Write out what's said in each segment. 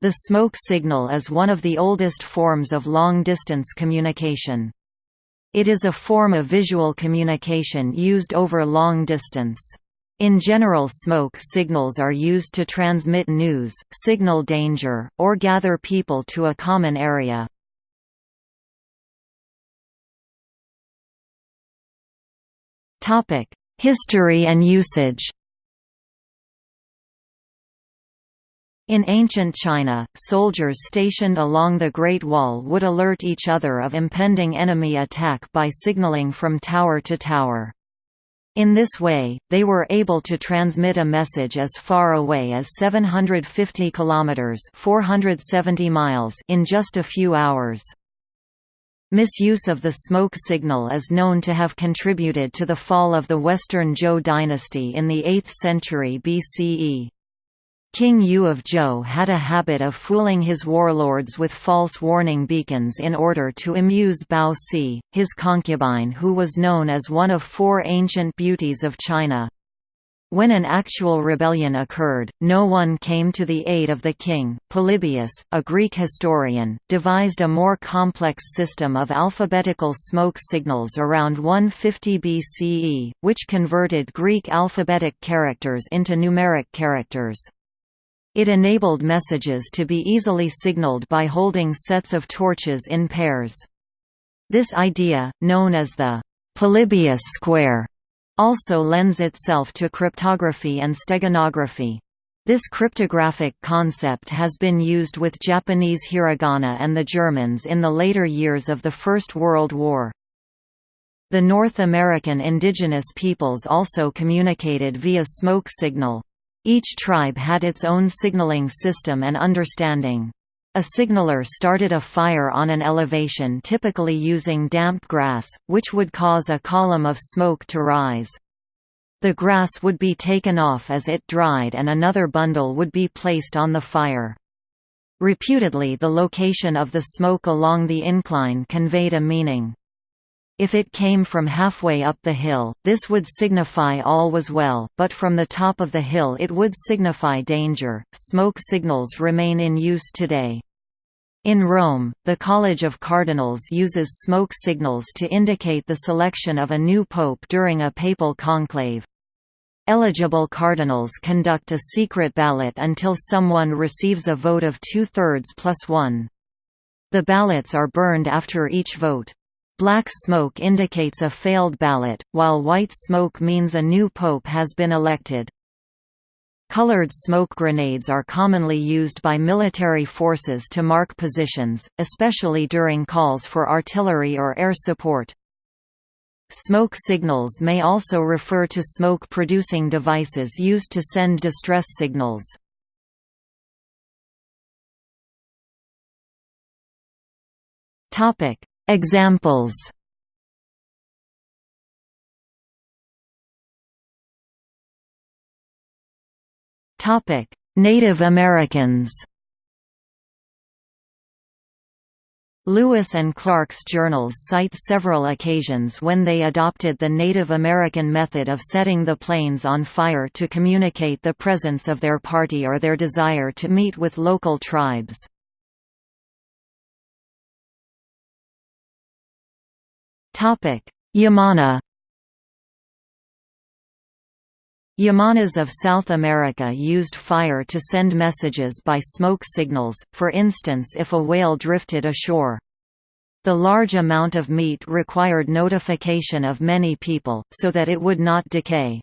The smoke signal is one of the oldest forms of long-distance communication. It is a form of visual communication used over long distance. In general smoke signals are used to transmit news, signal danger, or gather people to a common area. History and usage In ancient China, soldiers stationed along the Great Wall would alert each other of impending enemy attack by signaling from tower to tower. In this way, they were able to transmit a message as far away as 750 kilometers (470 miles) in just a few hours. Misuse of the smoke signal is known to have contributed to the fall of the Western Zhou dynasty in the 8th century BCE. King Yu of Zhou had a habit of fooling his warlords with false warning beacons in order to amuse Bao Si, his concubine who was known as one of four ancient beauties of China. When an actual rebellion occurred, no one came to the aid of the king. Polybius, a Greek historian, devised a more complex system of alphabetical smoke signals around 150 BCE, which converted Greek alphabetic characters into numeric characters. It enabled messages to be easily signaled by holding sets of torches in pairs. This idea, known as the Polybius square, also lends itself to cryptography and steganography. This cryptographic concept has been used with Japanese hiragana and the Germans in the later years of the First World War. The North American indigenous peoples also communicated via smoke signal. Each tribe had its own signaling system and understanding. A signaler started a fire on an elevation typically using damp grass, which would cause a column of smoke to rise. The grass would be taken off as it dried and another bundle would be placed on the fire. Reputedly the location of the smoke along the incline conveyed a meaning. If it came from halfway up the hill, this would signify all was well, but from the top of the hill it would signify danger. Smoke signals remain in use today. In Rome, the College of Cardinals uses smoke signals to indicate the selection of a new pope during a papal conclave. Eligible cardinals conduct a secret ballot until someone receives a vote of two-thirds plus one. The ballots are burned after each vote. Black smoke indicates a failed ballot, while white smoke means a new pope has been elected. Colored smoke grenades are commonly used by military forces to mark positions, especially during calls for artillery or air support. Smoke signals may also refer to smoke-producing devices used to send distress signals. Topic: Examples Topic: Native Americans. Lewis and Clark's journals cite several occasions when they adopted the Native American method of setting the plains on fire to communicate the presence of their party or their desire to meet with local tribes. Yamana Yamanas of South America used fire to send messages by smoke signals, for instance if a whale drifted ashore. The large amount of meat required notification of many people, so that it would not decay.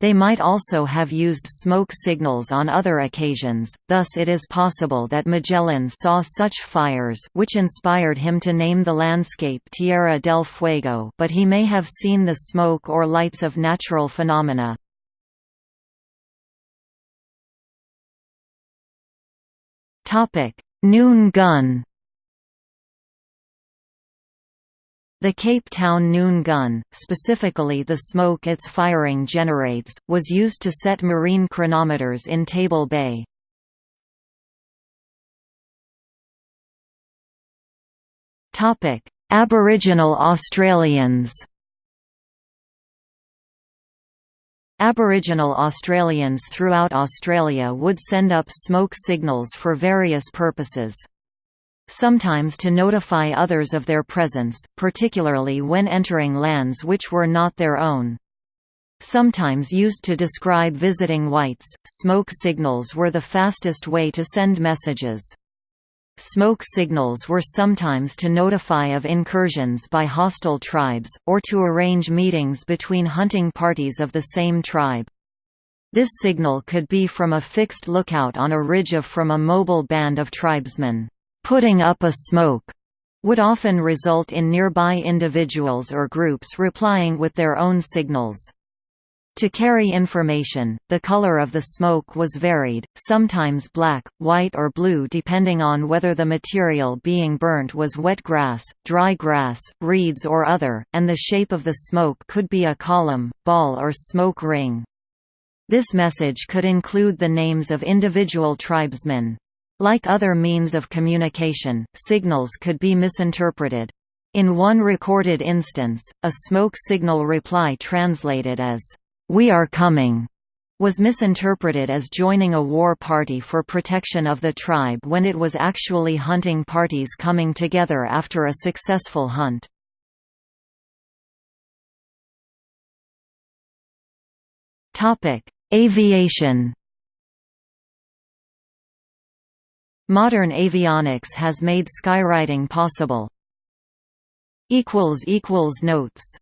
They might also have used smoke signals on other occasions, thus it is possible that Magellan saw such fires which inspired him to name the landscape Tierra del Fuego but he may have seen the smoke or lights of natural phenomena. Noon gun The Cape Town noon gun, specifically the smoke its firing generates, was used to set marine chronometers in Table Bay. Aboriginal Australians Aboriginal Australians throughout Australia would send up smoke signals for various purposes. Sometimes to notify others of their presence, particularly when entering lands which were not their own. Sometimes used to describe visiting whites, smoke signals were the fastest way to send messages. Smoke signals were sometimes to notify of incursions by hostile tribes, or to arrange meetings between hunting parties of the same tribe. This signal could be from a fixed lookout on a ridge of from a mobile band of tribesmen. Putting up a smoke would often result in nearby individuals or groups replying with their own signals. To carry information, the color of the smoke was varied, sometimes black, white or blue depending on whether the material being burnt was wet grass, dry grass, reeds or other, and the shape of the smoke could be a column, ball or smoke ring. This message could include the names of individual tribesmen. Like other means of communication, signals could be misinterpreted. In one recorded instance, a smoke signal reply translated as "'We are coming' was misinterpreted as joining a war party for protection of the tribe when it was actually hunting parties coming together after a successful hunt. Aviation Modern avionics has made skywriting possible. Notes